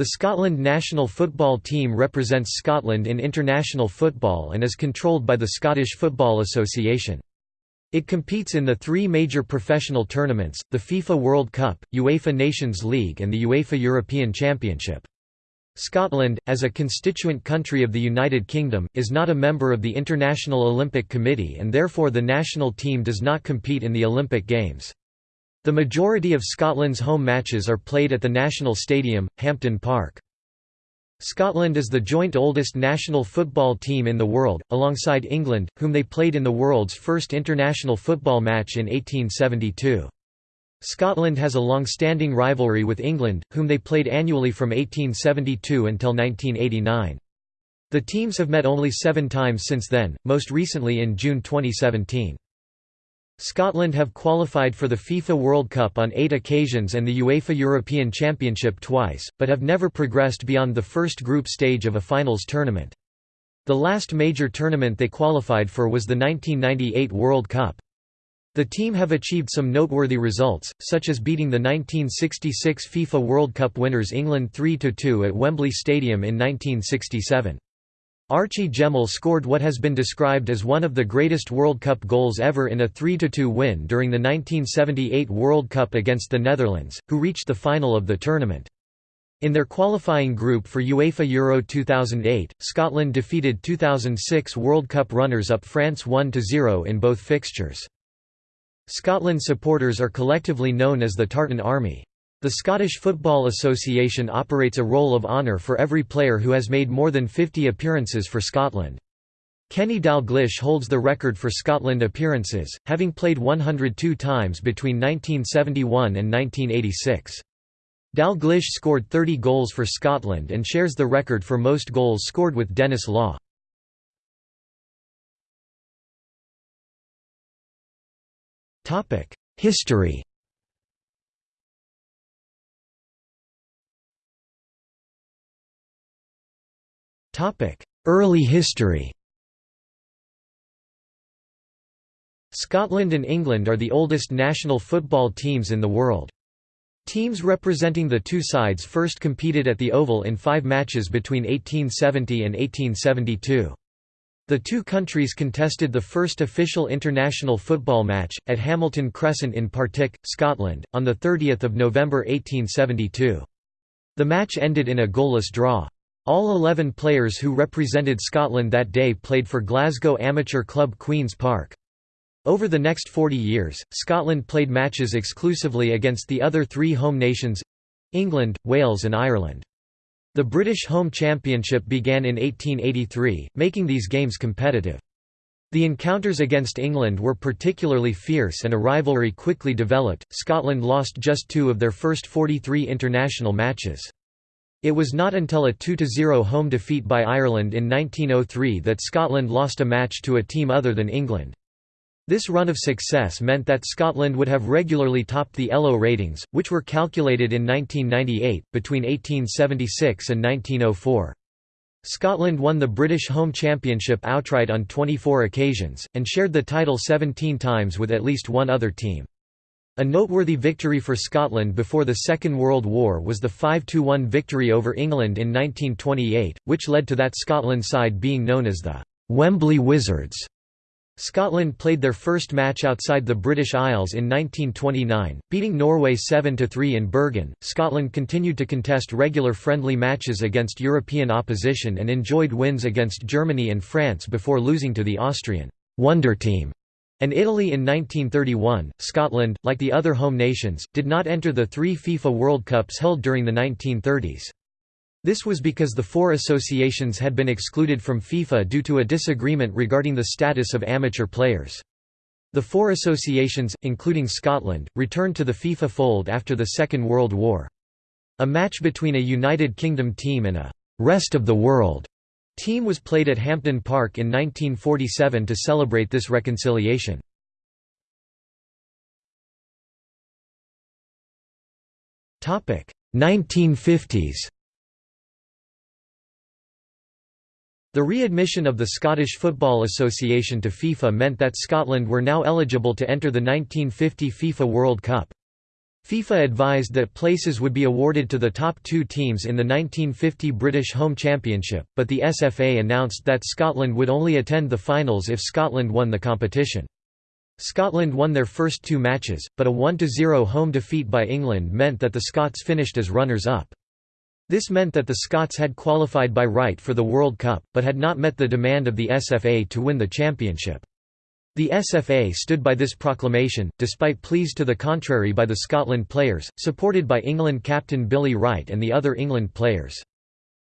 The Scotland national football team represents Scotland in international football and is controlled by the Scottish Football Association. It competes in the three major professional tournaments, the FIFA World Cup, UEFA Nations League and the UEFA European Championship. Scotland, as a constituent country of the United Kingdom, is not a member of the International Olympic Committee and therefore the national team does not compete in the Olympic Games. The majority of Scotland's home matches are played at the National Stadium, Hampden Park. Scotland is the joint oldest national football team in the world, alongside England, whom they played in the world's first international football match in 1872. Scotland has a long-standing rivalry with England, whom they played annually from 1872 until 1989. The teams have met only seven times since then, most recently in June 2017. Scotland have qualified for the FIFA World Cup on eight occasions and the UEFA European Championship twice, but have never progressed beyond the first group stage of a finals tournament. The last major tournament they qualified for was the 1998 World Cup. The team have achieved some noteworthy results, such as beating the 1966 FIFA World Cup winners England 3–2 at Wembley Stadium in 1967. Archie Gemmill scored what has been described as one of the greatest World Cup goals ever in a 3–2 win during the 1978 World Cup against the Netherlands, who reached the final of the tournament. In their qualifying group for UEFA Euro 2008, Scotland defeated 2006 World Cup runners-up France 1–0 in both fixtures. Scotland supporters are collectively known as the Tartan Army. The Scottish Football Association operates a roll of honour for every player who has made more than 50 appearances for Scotland. Kenny Dalglish holds the record for Scotland appearances, having played 102 times between 1971 and 1986. Dalglish scored 30 goals for Scotland and shares the record for most goals scored with Denis Law. History Early history Scotland and England are the oldest national football teams in the world. Teams representing the two sides first competed at the Oval in five matches between 1870 and 1872. The two countries contested the first official international football match, at Hamilton Crescent in Partick, Scotland, on 30 November 1872. The match ended in a goalless draw. All 11 players who represented Scotland that day played for Glasgow amateur club Queen's Park. Over the next 40 years, Scotland played matches exclusively against the other three home nations—England, Wales and Ireland. The British Home Championship began in 1883, making these games competitive. The encounters against England were particularly fierce and a rivalry quickly developed. Scotland lost just two of their first 43 international matches. It was not until a 2–0 home defeat by Ireland in 1903 that Scotland lost a match to a team other than England. This run of success meant that Scotland would have regularly topped the ELO ratings, which were calculated in 1998, between 1876 and 1904. Scotland won the British Home Championship outright on 24 occasions, and shared the title 17 times with at least one other team. A noteworthy victory for Scotland before the Second World War was the 5–1 victory over England in 1928, which led to that Scotland side being known as the «Wembley Wizards». Scotland played their first match outside the British Isles in 1929, beating Norway 7–3 in Bergen. Scotland continued to contest regular friendly matches against European opposition and enjoyed wins against Germany and France before losing to the Austrian «Wonder Team» and Italy in 1931, Scotland, like the other home nations, did not enter the three FIFA World Cups held during the 1930s. This was because the four associations had been excluded from FIFA due to a disagreement regarding the status of amateur players. The four associations, including Scotland, returned to the FIFA fold after the Second World War. A match between a United Kingdom team and a «rest of the world» team was played at Hampden Park in 1947 to celebrate this reconciliation. Topic 1950s. The readmission of the Scottish Football Association to FIFA meant that Scotland were now eligible to enter the 1950 FIFA World Cup. FIFA advised that places would be awarded to the top two teams in the 1950 British Home Championship, but the SFA announced that Scotland would only attend the finals if Scotland won the competition. Scotland won their first two matches, but a 1–0 home defeat by England meant that the Scots finished as runners-up. This meant that the Scots had qualified by right for the World Cup, but had not met the demand of the SFA to win the championship. The SFA stood by this proclamation, despite pleas to the contrary by the Scotland players, supported by England captain Billy Wright and the other England players.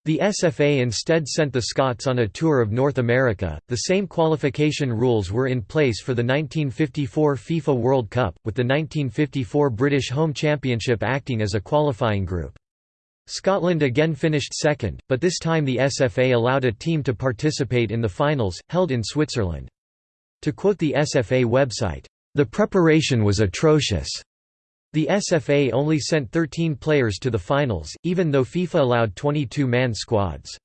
The SFA instead sent the Scots on a tour of North America. The same qualification rules were in place for the 1954 FIFA World Cup, with the 1954 British Home Championship acting as a qualifying group. Scotland again finished second, but this time the SFA allowed a team to participate in the finals, held in Switzerland. To quote the SFA website, "...the preparation was atrocious." The SFA only sent 13 players to the finals, even though FIFA allowed 22-man squads.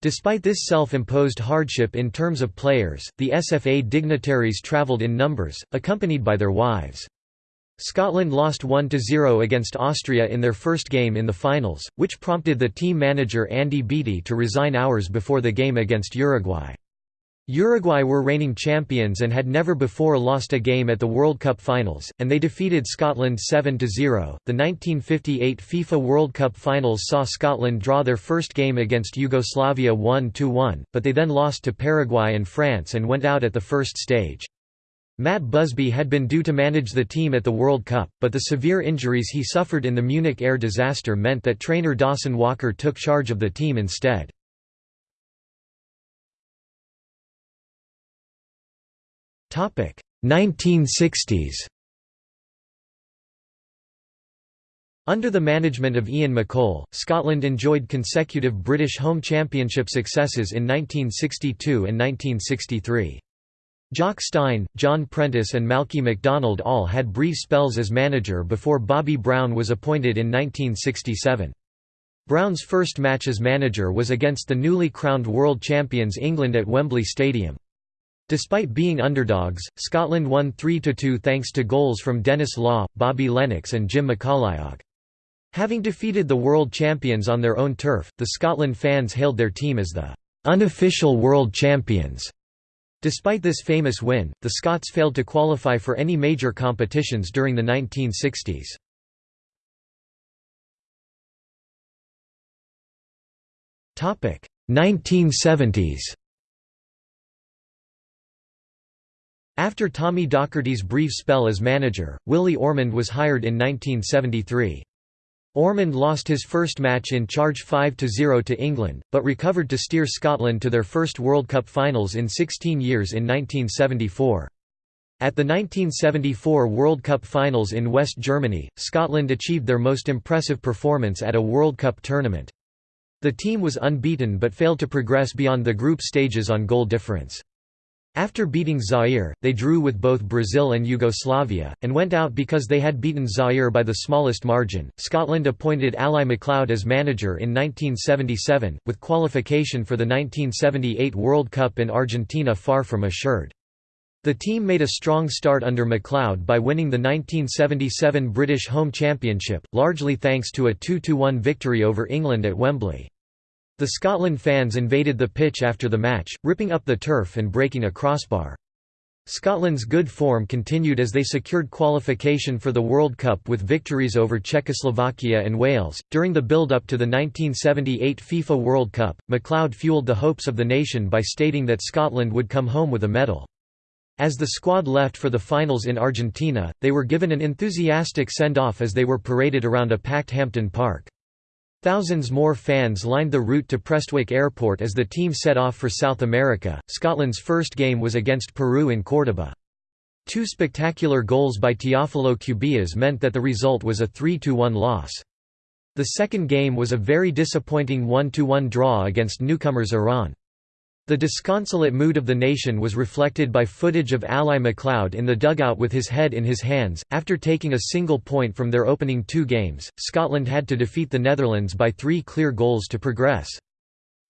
Despite this self-imposed hardship in terms of players, the SFA dignitaries travelled in numbers, accompanied by their wives. Scotland lost 1–0 against Austria in their first game in the finals, which prompted the team manager Andy Beattie to resign hours before the game against Uruguay. Uruguay were reigning champions and had never before lost a game at the World Cup finals, and they defeated Scotland 7 0. The 1958 FIFA World Cup finals saw Scotland draw their first game against Yugoslavia 1 1, but they then lost to Paraguay and France and went out at the first stage. Matt Busby had been due to manage the team at the World Cup, but the severe injuries he suffered in the Munich air disaster meant that trainer Dawson Walker took charge of the team instead. 1960s Under the management of Ian McColl, Scotland enjoyed consecutive British Home Championship successes in 1962 and 1963. Jock Stein, John Prentice and Malky MacDonald all had brief spells as manager before Bobby Brown was appointed in 1967. Brown's first match as manager was against the newly crowned world champions England at Wembley Stadium. Despite being underdogs, Scotland won 3–2 thanks to goals from Denis Law, Bobby Lennox and Jim McCalliog. Having defeated the world champions on their own turf, the Scotland fans hailed their team as the "...unofficial world champions." Despite this famous win, the Scots failed to qualify for any major competitions during the 1960s. Topic 1970s. After Tommy Docherty's brief spell as manager, Willie Ormond was hired in 1973. Ormond lost his first match in charge 5–0 to England, but recovered to steer Scotland to their first World Cup finals in 16 years in 1974. At the 1974 World Cup finals in West Germany, Scotland achieved their most impressive performance at a World Cup tournament. The team was unbeaten but failed to progress beyond the group stages on goal difference. After beating Zaire, they drew with both Brazil and Yugoslavia, and went out because they had beaten Zaire by the smallest margin. Scotland appointed Ally MacLeod as manager in 1977, with qualification for the 1978 World Cup in Argentina far from assured. The team made a strong start under MacLeod by winning the 1977 British Home Championship, largely thanks to a 2–1 victory over England at Wembley. The Scotland fans invaded the pitch after the match, ripping up the turf and breaking a crossbar. Scotland's good form continued as they secured qualification for the World Cup with victories over Czechoslovakia and Wales. During the build up to the 1978 FIFA World Cup, MacLeod fueled the hopes of the nation by stating that Scotland would come home with a medal. As the squad left for the finals in Argentina, they were given an enthusiastic send off as they were paraded around a packed Hampden Park. Thousands more fans lined the route to Prestwick Airport as the team set off for South America. Scotland's first game was against Peru in Córdoba. Two spectacular goals by Teófilo Cubillas meant that the result was a 3–1 loss. The second game was a very disappointing 1–1 draw against newcomers Iran. The disconsolate mood of the nation was reflected by footage of Ally MacLeod in the dugout with his head in his hands. After taking a single point from their opening two games, Scotland had to defeat the Netherlands by three clear goals to progress.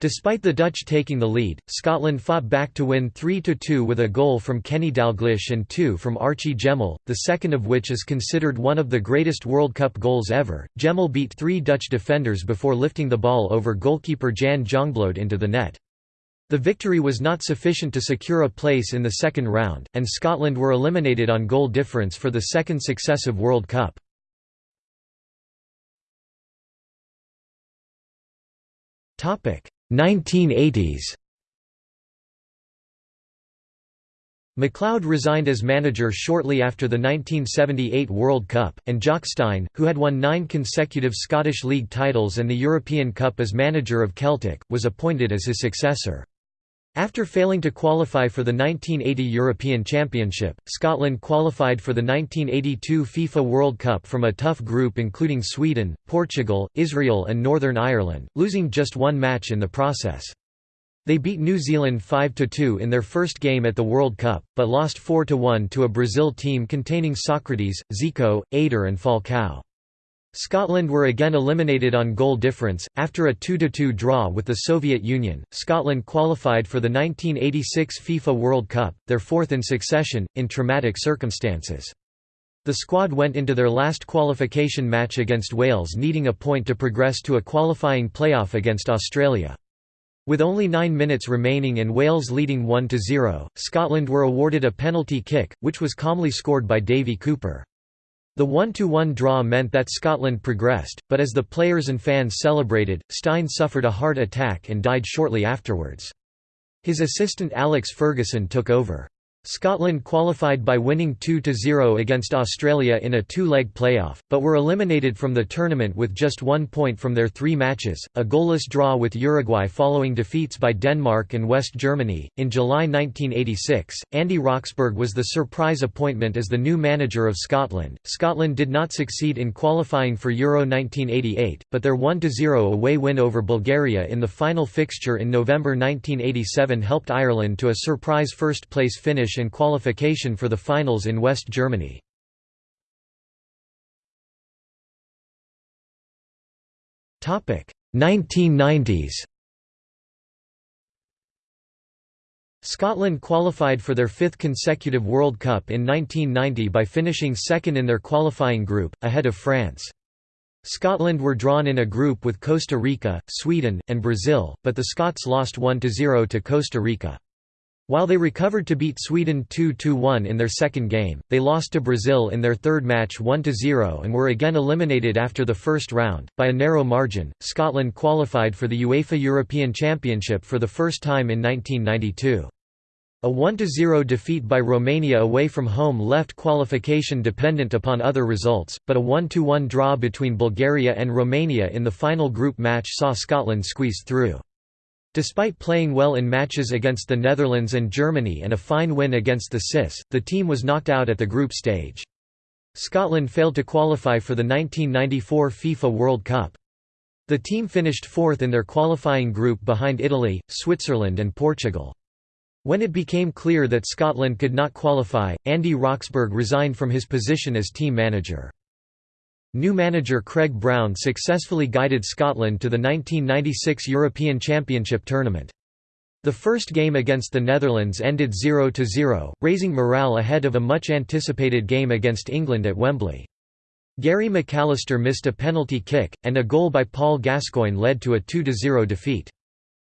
Despite the Dutch taking the lead, Scotland fought back to win 3–2 with a goal from Kenny Dalglish and two from Archie Gemmill, the second of which is considered one of the greatest World Cup goals ever. Gemmill beat three Dutch defenders before lifting the ball over goalkeeper Jan Jongbloed into the net. The victory was not sufficient to secure a place in the second round, and Scotland were eliminated on goal difference for the second successive World Cup. Topic 1980s MacLeod resigned as manager shortly after the 1978 World Cup, and Jock Stein, who had won nine consecutive Scottish League titles and the European Cup as manager of Celtic, was appointed as his successor. After failing to qualify for the 1980 European Championship, Scotland qualified for the 1982 FIFA World Cup from a tough group including Sweden, Portugal, Israel and Northern Ireland, losing just one match in the process. They beat New Zealand 5–2 in their first game at the World Cup, but lost 4–1 to a Brazil team containing Socrates, Zico, Eder and Falcao. Scotland were again eliminated on goal difference. After a 2–2 draw with the Soviet Union, Scotland qualified for the 1986 FIFA World Cup, their fourth in succession, in traumatic circumstances. The squad went into their last qualification match against Wales needing a point to progress to a qualifying playoff against Australia. With only nine minutes remaining and Wales leading 1–0, Scotland were awarded a penalty kick, which was calmly scored by Davie Cooper. The one-to-one draw meant that Scotland progressed, but as the players and fans celebrated, Stein suffered a heart attack and died shortly afterwards. His assistant Alex Ferguson took over. Scotland qualified by winning 2–0 against Australia in a two-leg playoff, but were eliminated from the tournament with just one point from their three matches, a goalless draw with Uruguay following defeats by Denmark and West Germany. In July 1986, Andy Roxburgh was the surprise appointment as the new manager of Scotland. Scotland did not succeed in qualifying for Euro 1988, but their 1–0 away win over Bulgaria in the final fixture in November 1987 helped Ireland to a surprise first-place finish finish and qualification for the finals in West Germany. Topic 1990s. Scotland qualified for their fifth consecutive World Cup in 1990 by finishing second in their qualifying group, ahead of France. Scotland were drawn in a group with Costa Rica, Sweden, and Brazil, but the Scots lost 1–0 to Costa Rica. While they recovered to beat Sweden 2–1 in their second game, they lost to Brazil in their third match 1–0 and were again eliminated after the first round. By a narrow margin, Scotland qualified for the UEFA European Championship for the first time in 1992. A 1–0 defeat by Romania away from home left qualification dependent upon other results, but a 1–1 draw between Bulgaria and Romania in the final group match saw Scotland squeeze through. Despite playing well in matches against the Netherlands and Germany and a fine win against the CIS, the team was knocked out at the group stage. Scotland failed to qualify for the 1994 FIFA World Cup. The team finished fourth in their qualifying group behind Italy, Switzerland and Portugal. When it became clear that Scotland could not qualify, Andy Roxburgh resigned from his position as team manager. New manager Craig Brown successfully guided Scotland to the 1996 European Championship tournament. The first game against the Netherlands ended 0–0, raising morale ahead of a much-anticipated game against England at Wembley. Gary McAllister missed a penalty kick, and a goal by Paul Gascoigne led to a 2–0 defeat.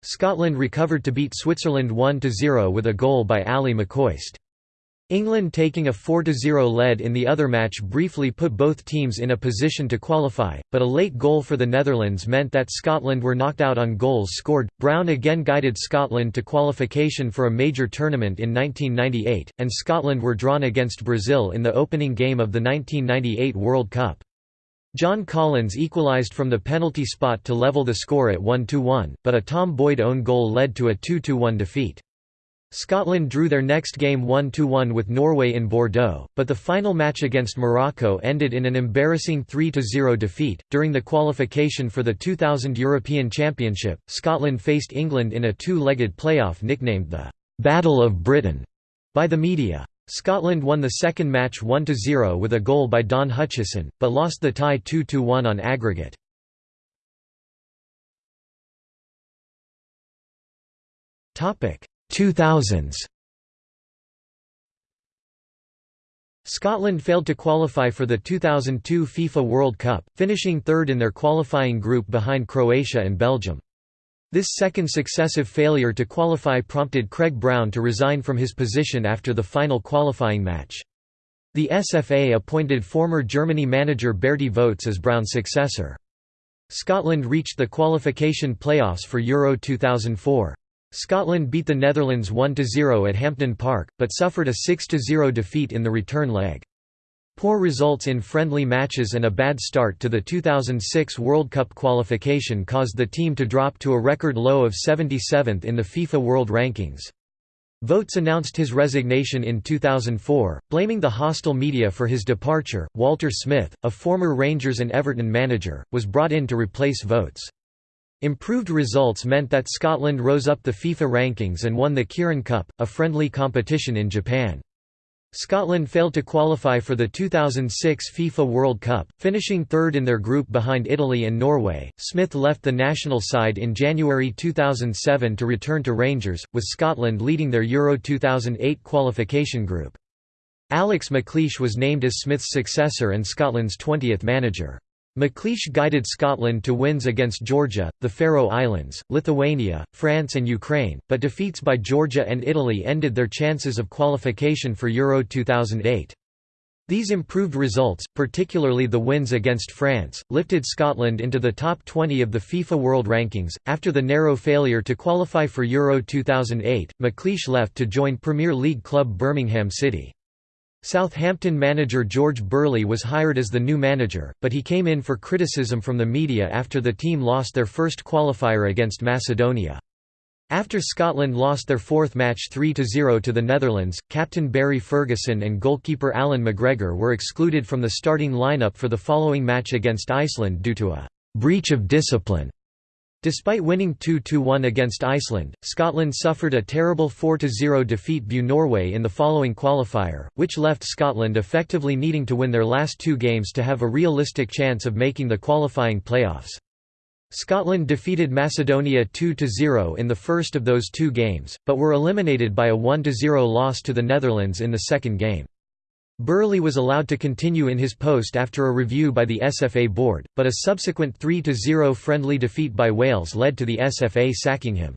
Scotland recovered to beat Switzerland 1–0 with a goal by Ally McCoist. England taking a 4–0 lead in the other match briefly put both teams in a position to qualify, but a late goal for the Netherlands meant that Scotland were knocked out on goals scored. Brown again guided Scotland to qualification for a major tournament in 1998, and Scotland were drawn against Brazil in the opening game of the 1998 World Cup. John Collins equalised from the penalty spot to level the score at 1–1, but a Tom Boyd own goal led to a 2–1 defeat. Scotland drew their next game 1–1 with Norway in Bordeaux, but the final match against Morocco ended in an embarrassing 3–0 defeat. During the qualification for the 2000 European Championship, Scotland faced England in a two-legged playoff nicknamed the Battle of Britain by the media. Scotland won the second match 1–0 with a goal by Don Hutchison, but lost the tie 2–1 on aggregate. Topic 2000s. Scotland failed to qualify for the 2002 FIFA World Cup, finishing third in their qualifying group behind Croatia and Belgium. This second successive failure to qualify prompted Craig Brown to resign from his position after the final qualifying match. The SFA appointed former Germany manager Bertie Vogts as Brown's successor. Scotland reached the qualification playoffs for Euro 2004. Scotland beat the Netherlands 1–0 at Hampden Park, but suffered a 6–0 defeat in the return leg. Poor results in friendly matches and a bad start to the 2006 World Cup qualification caused the team to drop to a record low of 77th in the FIFA World Rankings. Vogts announced his resignation in 2004, blaming the hostile media for his departure. Walter Smith, a former Rangers and Everton manager, was brought in to replace Vogts. Improved results meant that Scotland rose up the FIFA rankings and won the Kirin Cup, a friendly competition in Japan. Scotland failed to qualify for the 2006 FIFA World Cup, finishing third in their group behind Italy and Norway. Smith left the national side in January 2007 to return to Rangers, with Scotland leading their Euro 2008 qualification group. Alex McLeish was named as Smith's successor and Scotland's 20th manager. McLeish guided Scotland to wins against Georgia, the Faroe Islands, Lithuania, France and Ukraine, but defeats by Georgia and Italy ended their chances of qualification for Euro 2008. These improved results, particularly the wins against France, lifted Scotland into the top 20 of the FIFA World Rankings. After the narrow failure to qualify for Euro 2008, McLeish left to join Premier League club Birmingham City. Southampton manager George Burley was hired as the new manager, but he came in for criticism from the media after the team lost their first qualifier against Macedonia. After Scotland lost their fourth match 3–0 to the Netherlands, captain Barry Ferguson and goalkeeper Allan McGregor were excluded from the starting lineup for the following match against Iceland due to a «breach of discipline» Despite winning 2–1 against Iceland, Scotland suffered a terrible 4–0 defeat by Norway in the following qualifier, which left Scotland effectively needing to win their last two games to have a realistic chance of making the qualifying playoffs. Scotland defeated Macedonia 2–0 in the first of those two games, but were eliminated by a 1–0 loss to the Netherlands in the second game. Burley was allowed to continue in his post after a review by the SFA board, but a subsequent 3–0 friendly defeat by Wales led to the SFA sacking him.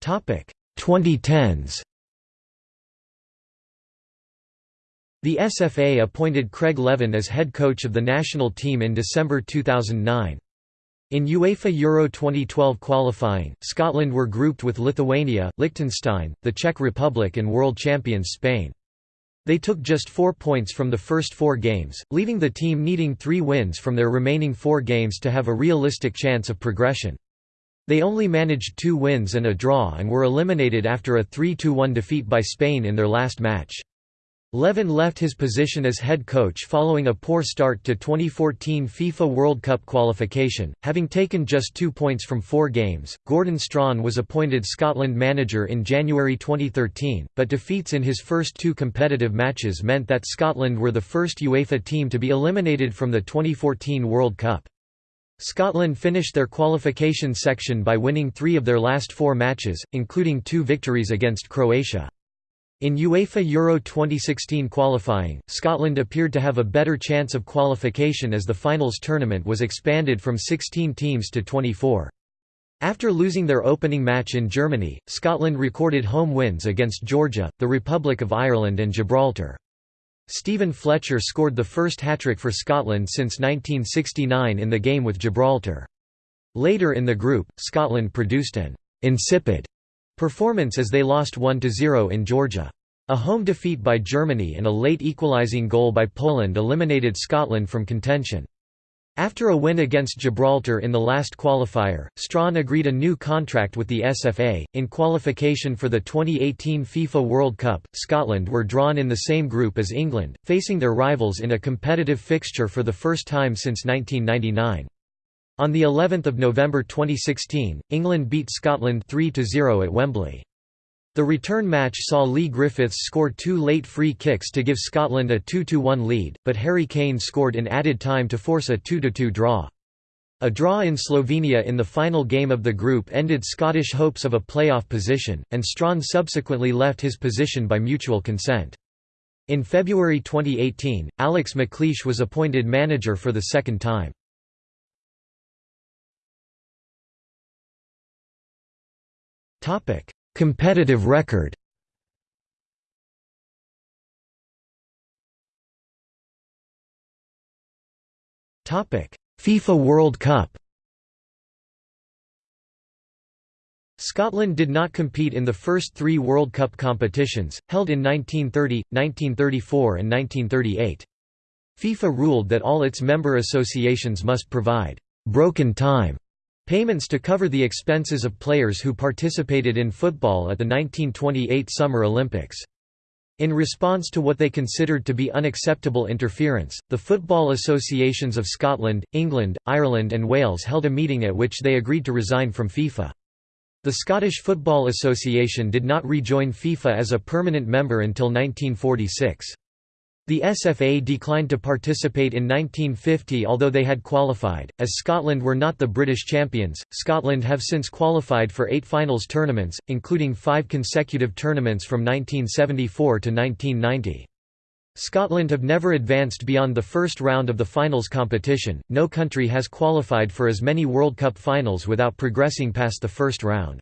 Topic 2010s. The SFA appointed Craig Levein as head coach of the national team in December 2009. In UEFA Euro 2012 qualifying, Scotland were grouped with Lithuania, Liechtenstein, the Czech Republic and world champions Spain. They took just four points from the first four games, leaving the team needing three wins from their remaining four games to have a realistic chance of progression. They only managed two wins and a draw and were eliminated after a 3–1 defeat by Spain in their last match. Levein left his position as head coach following a poor start to 2014 FIFA World Cup qualification, having taken just two points from four games. Gordon Strachan was appointed Scotland manager in January 2013, but defeats in his first two competitive matches meant that Scotland were the first UEFA team to be eliminated from the 2014 World Cup. Scotland finished their qualification section by winning three of their last four matches, including two victories against Croatia. In UEFA Euro 2016 qualifying, Scotland appeared to have a better chance of qualification as the finals tournament was expanded from 16 teams to 24. After losing their opening match in Germany, Scotland recorded home wins against Georgia, the Republic of Ireland and Gibraltar. Steven Fletcher scored the first hat-trick for Scotland since 1969 in the game with Gibraltar. Later in the group, Scotland produced an «insipid» Performance as they lost 1–0 in Georgia. A home defeat by Germany and a late equalising goal by Poland eliminated Scotland from contention. After a win against Gibraltar in the last qualifier, Strachan agreed a new contract with the SFA. In qualification for the 2018 FIFA World Cup, Scotland were drawn in the same group as England, facing their rivals in a competitive fixture for the first time since 1999. On the 11th of November 2016, England beat Scotland 3–0 at Wembley. The return match saw Leigh Griffiths score two late free kicks to give Scotland a 2–1 lead, but Harry Kane scored in added time to force a 2–2 draw. A draw in Slovenia in the final game of the group ended Scottish hopes of a playoff position, and Strachan subsequently left his position by mutual consent. In February 2018, Alex McLeish was appointed manager for the second time. Competitive record. FIFA World Cup. Scotland did not compete in the first three World Cup competitions, held in 1930, 1934 and 1938. FIFA ruled that all its member associations must provide «broken time» payments to cover the expenses of players who participated in football at the 1928 Summer Olympics. In response to what they considered to be unacceptable interference, the football associations of Scotland, England, Ireland and Wales held a meeting at which they agreed to resign from FIFA. The Scottish Football Association did not rejoin FIFA as a permanent member until 1946. The SFA declined to participate in 1950 although they had qualified. As Scotland were not the British champions, Scotland have since qualified for eight finals tournaments, including five consecutive tournaments from 1974 to 1990. Scotland have never advanced beyond the first round of the finals competition. No country has qualified for as many World Cup finals without progressing past the first round.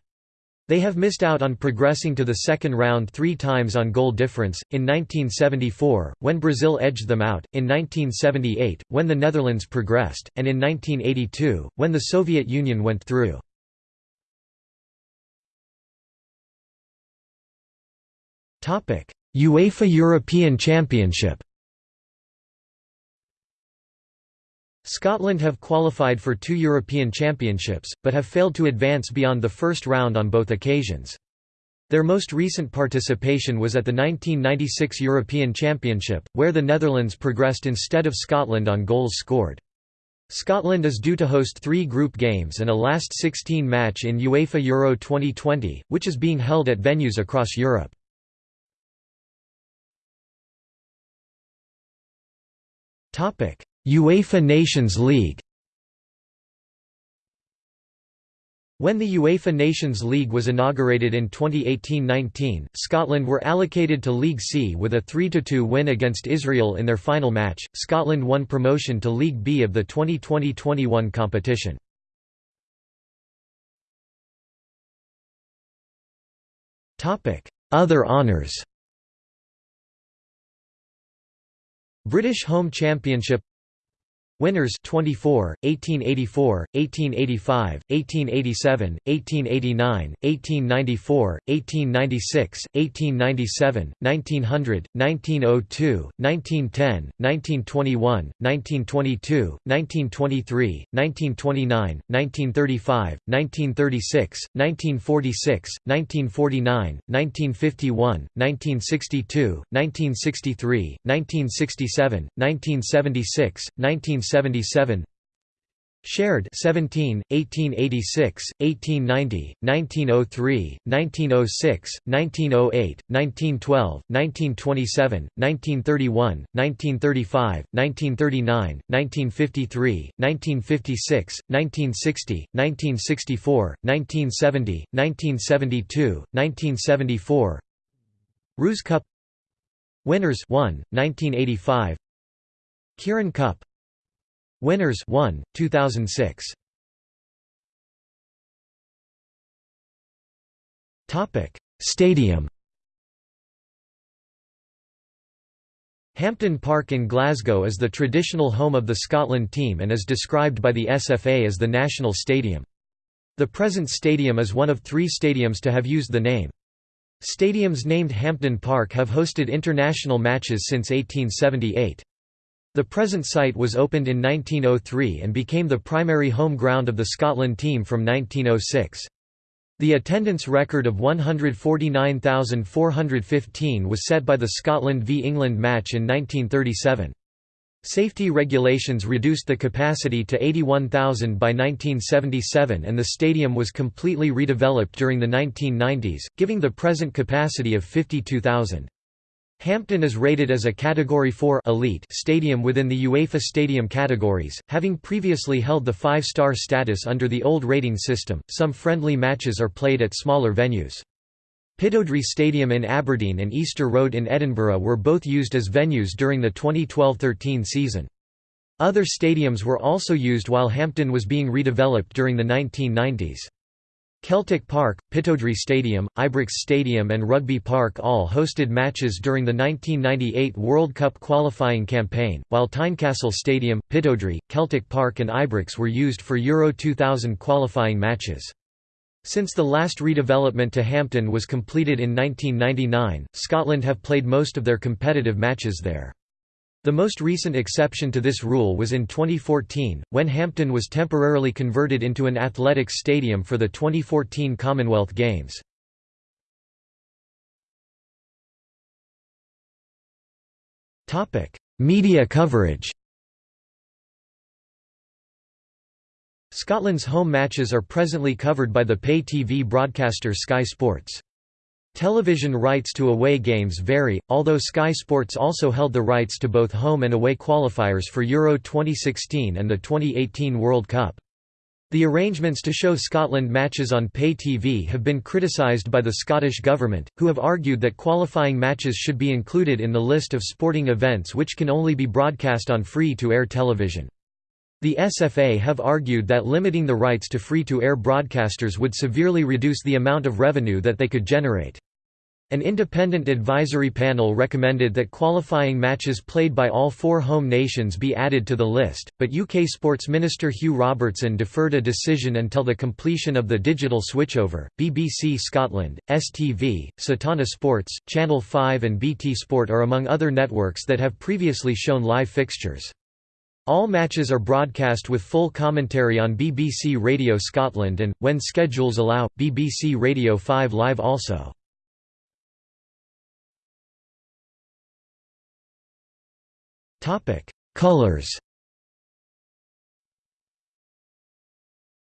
They have missed out on progressing to the second round three times on goal difference, in 1974, when Brazil edged them out, in 1978, when the Netherlands progressed, and in 1982, when the Soviet Union went through. UEFA European Championship Scotland have qualified for two European Championships, but have failed to advance beyond the first round on both occasions. Their most recent participation was at the 1996 European Championship, where the Netherlands progressed instead of Scotland on goals scored. Scotland is due to host three group games and a last 16 match in UEFA Euro 2020, which is being held at venues across Europe. UEFA Nations League When the UEFA Nations League was inaugurated in 2018–19, Scotland were allocated to League C with a 3–2 win against Israel in their final match. Scotland won promotion to League B of the 2020–21 competition. Topic: Other honours British Home Championship Winners 24, 1884, 1885, 1887, 1889, 1894, 1896, 1897, 1900, 1902, 1910, 1921, 1922, 1923, 1929, 1935, 1936, 1946, 1949, 1951, 1962, 1963, 1967, 1976, 19 1977. Shared 17, 1886, 1890, 1903, 1906, 1908, 1912, 1927, 1931, 1935, 1939, 1953, 1956, 1960, 1964, 1970, 1972, 1974 Rous Cup. Winners 1, 1985 Kirin Cup Winners 1, 2006. Topic: Stadium. Hampden Park in Glasgow is the traditional home of the Scotland team and is described by the SFA as the national stadium. The present stadium is one of three stadiums to have used the name. Stadiums named Hampden Park have hosted international matches since 1878. The present site was opened in 1903 and became the primary home ground of the Scotland team from 1906. The attendance record of 149,415 was set by the Scotland v England match in 1937. Safety regulations reduced the capacity to 81,000 by 1977 and the stadium was completely redeveloped during the 1990s, giving the present capacity of 52,000. Hampden is rated as a Category 4 elite stadium within the UEFA Stadium categories, having previously held the five-star status under the old rating system. Some friendly matches are played at smaller venues. Pittodrie Stadium in Aberdeen and Easter Road in Edinburgh were both used as venues during the 2012–13 season. Other stadiums were also used while Hampden was being redeveloped during the 1990s. Celtic Park, Pittodrie Stadium, Ibrox Stadium and Rugby Park all hosted matches during the 1998 World Cup qualifying campaign, while Tynecastle Stadium, Pittodrie, Celtic Park and Ibrox were used for Euro 2000 qualifying matches. Since the last redevelopment to Hampden was completed in 1999, Scotland have played most of their competitive matches there. The most recent exception to this rule was in 2014, when Hampden was temporarily converted into an athletics stadium for the 2014 Commonwealth Games. Media coverage Scotland's home matches are presently covered by the pay TV broadcaster Sky Sports. Television rights to away games vary, although Sky Sports also held the rights to both home and away qualifiers for Euro 2016 and the 2018 World Cup. The arrangements to show Scotland matches on pay TV have been criticised by the Scottish Government, who have argued that qualifying matches should be included in the list of sporting events which can only be broadcast on free-to-air television. The SFA have argued that limiting the rights to free-to-air broadcasters would severely reduce the amount of revenue that they could generate. An independent advisory panel recommended that qualifying matches played by all four home nations be added to the list, but UK Sports Minister Hugh Robertson deferred a decision until the completion of the digital switchover. BBC Scotland, STV, Setanta Sports, Channel 5 and BT Sport are among other networks that have previously shown live fixtures. All matches are broadcast with full commentary on BBC Radio Scotland and, when schedules allow, BBC Radio 5 Live also. Colors.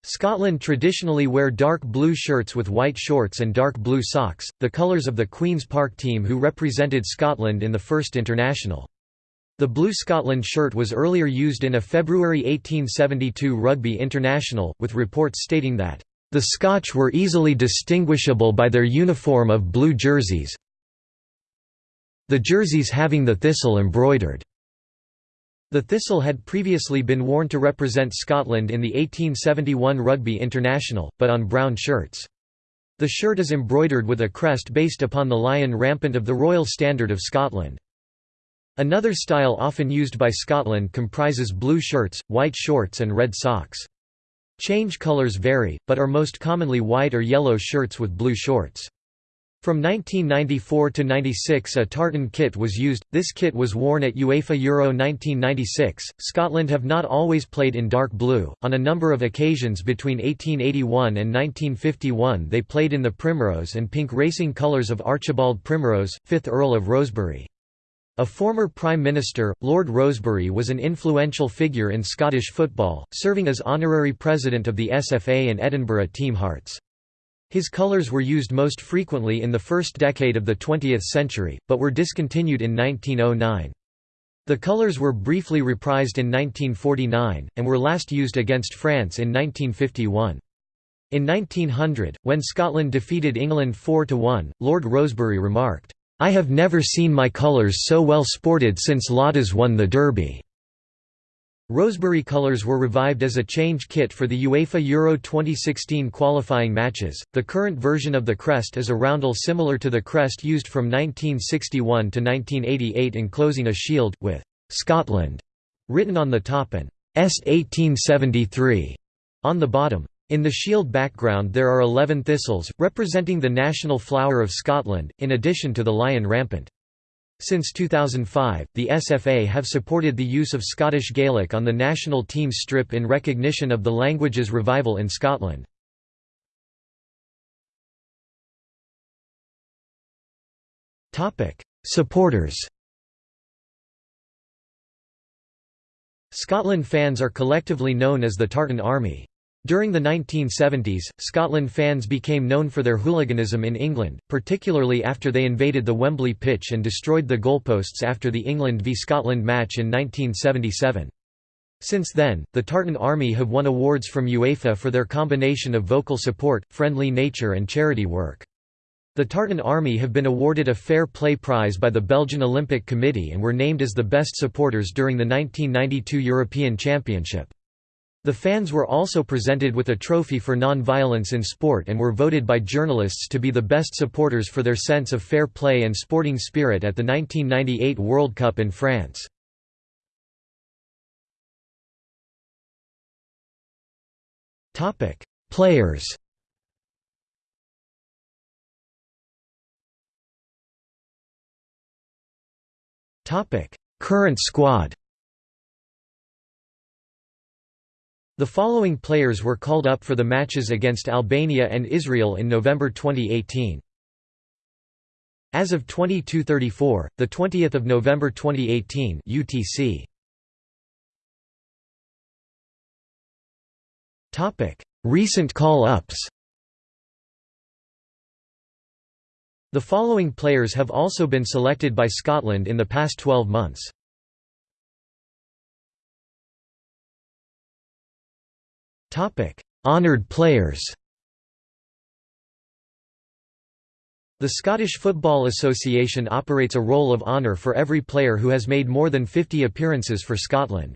Scotland traditionally wear dark blue shirts with white shorts and dark blue socks, the colours of the Queen's Park team who represented Scotland in the first international. The blue Scotland shirt was earlier used in a February 1872 rugby international, with reports stating that, "...the Scotch were easily distinguishable by their uniform of blue jerseys the jerseys having the thistle embroidered." The thistle had previously been worn to represent Scotland in the 1871 Rugby International, but on brown shirts. The shirt is embroidered with a crest based upon the lion rampant of the Royal Standard of Scotland. Another style often used by Scotland comprises blue shirts, white shorts and red socks. Change colours vary, but are most commonly white or yellow shirts with blue shorts. From 1994 to 96 a tartan kit was used, this kit was worn at UEFA Euro 1996. Scotland have not always played in dark blue, on a number of occasions between 1881 and 1951 they played in the primrose and pink racing colours of Archibald Primrose, 5th Earl of Rosebery. A former Prime Minister, Lord Rosebery was an influential figure in Scottish football, serving as honorary president of the SFA and Edinburgh Team Hearts. His colors were used most frequently in the first decade of the 20th century, but were discontinued in 1909. The colors were briefly reprised in 1949, and were last used against France in 1951. In 1900, when Scotland defeated England 4–1, Lord Rosebery remarked, "'I have never seen my colours so well sported since Ladas won the Derby.' Rosebery colours were revived as a change kit for the UEFA Euro 2016 qualifying matches. The current version of the crest is a roundel similar to the crest used from 1961 to 1988 enclosing a shield, with Scotland written on the top and S1873 on the bottom. In the shield background there are 11 thistles, representing the national flower of Scotland, in addition to the lion rampant. Since 2005, the SFA have supported the use of Scottish Gaelic on the national team strip in recognition of the language's revival in Scotland. Supporters Scotland fans are collectively known as the Tartan Army. During the 1970s, Scotland fans became known for their hooliganism in England, particularly after they invaded the Wembley pitch and destroyed the goalposts after the England v Scotland match in 1977. Since then, the Tartan Army have won awards from UEFA for their combination of vocal support, friendly nature and charity work. The Tartan Army have been awarded a Fair Play Prize by the Belgian Olympic Committee and were named as the best supporters during the 1992 European Championship. The fans were also presented with a trophy for non-violence in sport and were voted by journalists to be the best supporters for their sense of fair play and sporting spirit at the 1998 World Cup in France. Topic: Players Topic: Current squad The following players were called up for the matches against Albania and Israel in November 2018. As of 22:34, the 20th of November 2018 UTC. Topic: Recent call-ups. The following players have also been selected by Scotland in the past 12 months. Honoured players The Scottish Football Association operates a roll of honour for every player who has made more than 50 appearances for Scotland.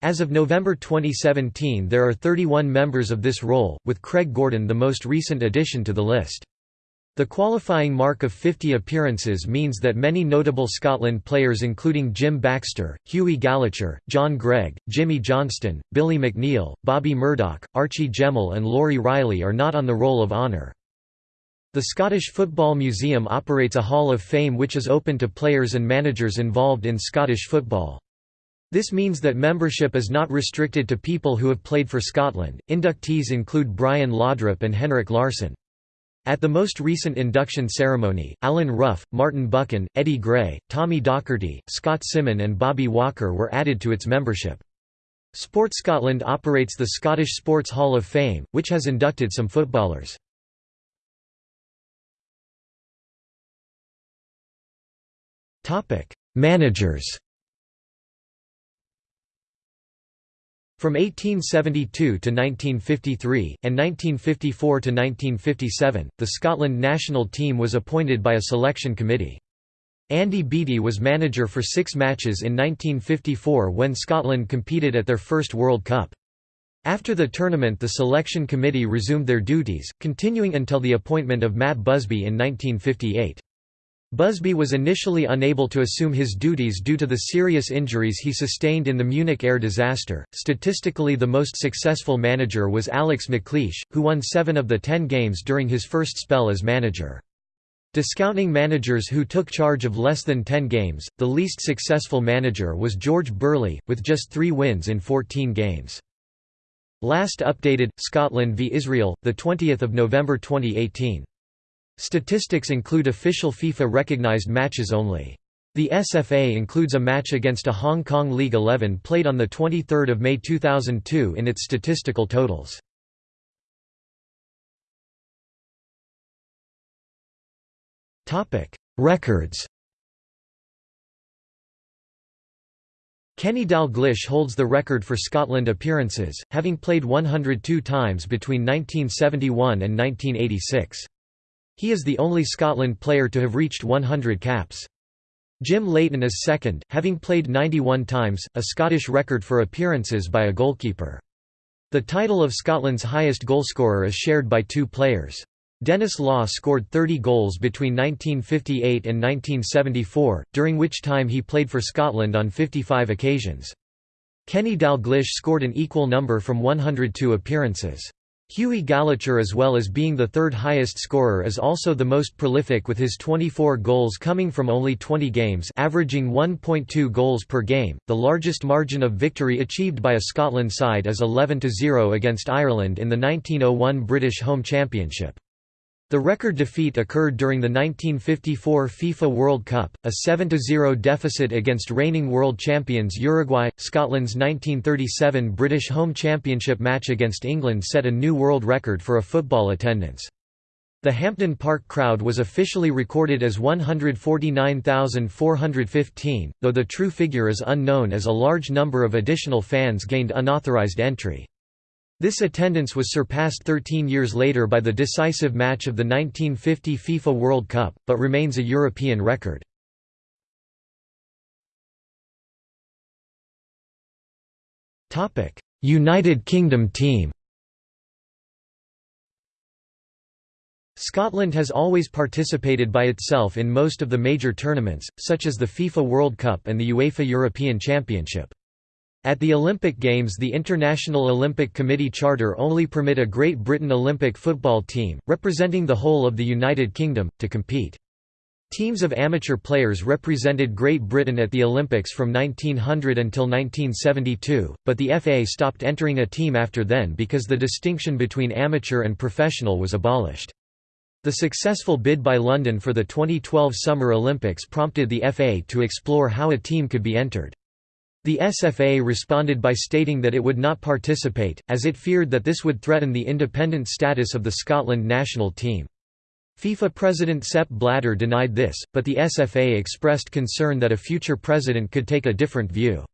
As of November 2017 there are 31 members of this roll, with Craig Gordon the most recent addition to the list. The qualifying mark of 50 appearances means that many notable Scotland players including Jim Baxter, Hughie Gallacher, John Greig, Jimmy Johnstone, Billy McNeill, Bobby Murdoch, Archie Gemmill and Lawrie Reilly are not on the Roll of Honour. The Scottish Football Museum operates a Hall of Fame which is open to players and managers involved in Scottish football. This means that membership is not restricted to people who have played for Scotland. Inductees include Brian Laudrup and Henrik Larsson. At the most recent induction ceremony, Alan Rough, Martin Buchan, Eddie Gray, Tommy Docherty, Scot Symon and Bobby Walker were added to its membership. Sport Scotland operates the Scottish Sports Hall of Fame, which has inducted some footballers. Managers From 1872 to 1953, and 1954 to 1957, the Scotland national team was appointed by a selection committee. Andy Beattie was manager for six matches in 1954 when Scotland competed at their first World Cup. After the tournament the selection committee resumed their duties, continuing until the appointment of Matt Busby in 1958. Busby was initially unable to assume his duties due to the serious injuries he sustained in the Munich air disaster. Statistically, the most successful manager was Alex McLeish, who won seven of the ten games during his first spell as manager. Discounting managers who took charge of less than 10 games, the least successful manager was George Burley, with just three wins in 14 games. Last updated, Scotland v Israel, 20 November 2018. Statistics include official FIFA-recognized matches only. The SFA includes a match against a Hong Kong League 11 played on 23 May 2002 in its statistical totals. Records Kenny Dalglish holds the record for Scotland appearances, having played 102 times between 1971 and 1986. He is the only Scotland player to have reached 100 caps. Jim Leighton is second, having played 91 times, a Scottish record for appearances by a goalkeeper. The title of Scotland's highest goalscorer is shared by two players. Denis Law scored 30 goals between 1958 and 1974, during which time he played for Scotland on 55 occasions. Kenny Dalglish scored an equal number from 102 appearances. Hughie Gallacher as well as being the third highest scorer is also the most prolific with his 24 goals coming from only 20 games averaging 1.2 goals per game. The largest margin of victory achieved by a Scotland side is 11-0 against Ireland in the 1901 British Home Championship. The record defeat occurred during the 1954 FIFA World Cup, a 7–0 deficit against reigning world champions Uruguay. Scotland's 1937 British Home Championship match against England set a new world record for a football attendance. The Hampden Park crowd was officially recorded as 149,415, though the true figure is unknown as a large number of additional fans gained unauthorised entry. This attendance was surpassed 13 years later by the decisive match of the 1950 FIFA World Cup, but remains a European record. United Kingdom team Scotland has always participated by itself in most of the major tournaments, such as the FIFA World Cup and the UEFA European Championship. At the Olympic Games the International Olympic Committee charter only permit a Great Britain Olympic football team, representing the whole of the United Kingdom, to compete. Teams of amateur players represented Great Britain at the Olympics from 1900 until 1972, but the FA stopped entering a team after then because the distinction between amateur and professional was abolished. The successful bid by London for the 2012 Summer Olympics prompted the FA to explore how a team could be entered. The SFA responded by stating that it would not participate, as it feared that this would threaten the independent status of the Scotland national team. FIFA president Sepp Blatter denied this, but the SFA expressed concern that a future president could take a different view.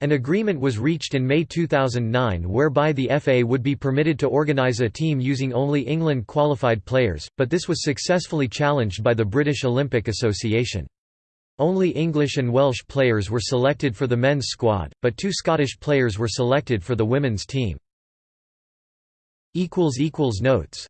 An agreement was reached in May 2009 whereby the FA would be permitted to organise a team using only England qualified players, but this was successfully challenged by the British Olympic Association. Only English and Welsh players were selected for the men's squad, but two Scottish players were selected for the women's team. Notes